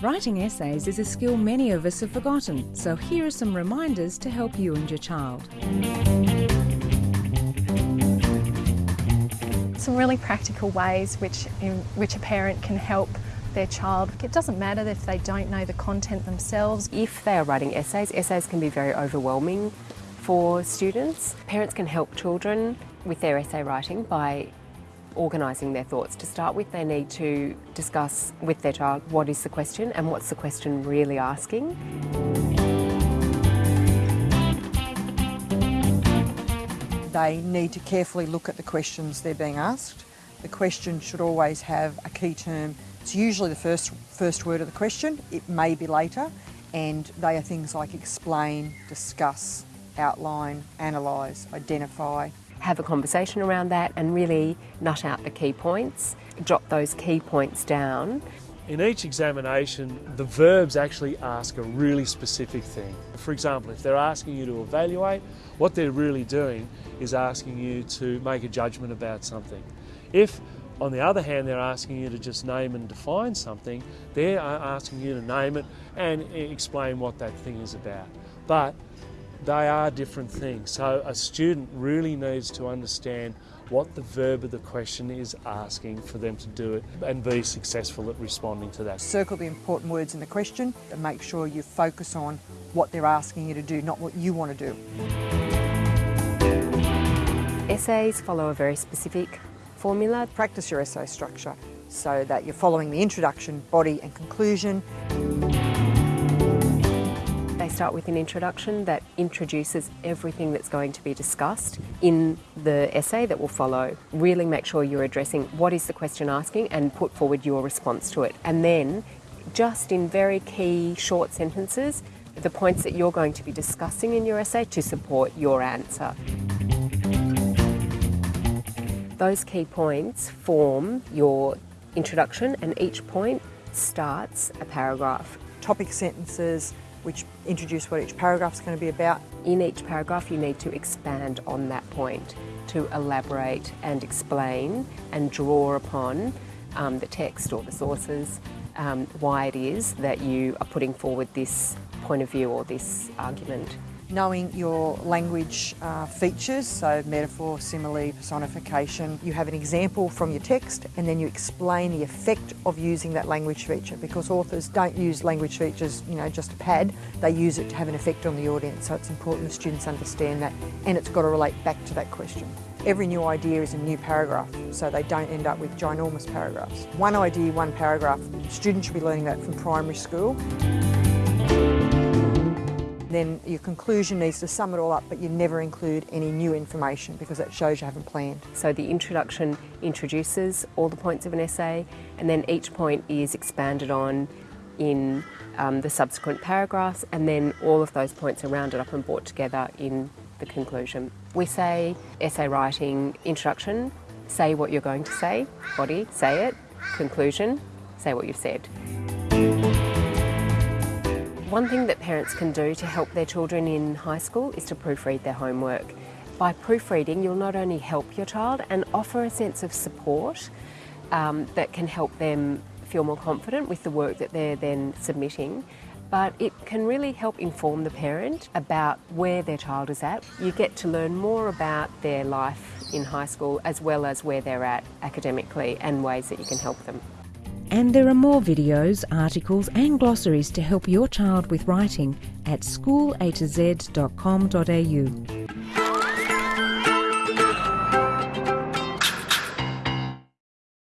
Writing essays is a skill many of us have forgotten, so here are some reminders to help you and your child. Some really practical ways which, in which a parent can help their child. It doesn't matter if they don't know the content themselves. If they are writing essays, essays can be very overwhelming for students. Parents can help children with their essay writing by organising their thoughts. To start with, they need to discuss with their child what is the question and what's the question really asking. They need to carefully look at the questions they're being asked. The question should always have a key term. It's usually the first, first word of the question, it may be later, and they are things like explain, discuss, outline, analyse, identify, have a conversation around that and really nut out the key points, jot those key points down. In each examination, the verbs actually ask a really specific thing. For example, if they're asking you to evaluate, what they're really doing is asking you to make a judgment about something. If, on the other hand, they're asking you to just name and define something, they're asking you to name it and explain what that thing is about. But they are different things. So a student really needs to understand what the verb of the question is asking for them to do it and be successful at responding to that. Circle the important words in the question and make sure you focus on what they're asking you to do, not what you want to do. Essays follow a very specific formula. Practice your essay structure so that you're following the introduction, body and conclusion. They start with an introduction that introduces everything that's going to be discussed in the essay that will follow. Really make sure you're addressing what is the question asking and put forward your response to it. And then, just in very key short sentences, the points that you're going to be discussing in your essay to support your answer. Those key points form your introduction and each point starts a paragraph. Topic sentences, which introduce what each paragraph is going to be about. In each paragraph, you need to expand on that point to elaborate and explain and draw upon um, the text or the sources, um, why it is that you are putting forward this point of view or this argument knowing your language uh, features, so metaphor, simile, personification. You have an example from your text and then you explain the effect of using that language feature because authors don't use language features, you know, just a pad, they use it to have an effect on the audience. So it's important students understand that and it's got to relate back to that question. Every new idea is a new paragraph, so they don't end up with ginormous paragraphs. One idea, one paragraph. Students should be learning that from primary school then your conclusion needs to sum it all up, but you never include any new information because that shows you haven't planned. So the introduction introduces all the points of an essay, and then each point is expanded on in um, the subsequent paragraphs, and then all of those points are rounded up and brought together in the conclusion. We say essay writing, introduction, say what you're going to say, body, say it, conclusion, say what you've said. One thing that parents can do to help their children in high school is to proofread their homework. By proofreading, you'll not only help your child and offer a sense of support um, that can help them feel more confident with the work that they're then submitting, but it can really help inform the parent about where their child is at. You get to learn more about their life in high school as well as where they're at academically and ways that you can help them. And there are more videos, articles and glossaries to help your child with writing at schoolatoz.com.au.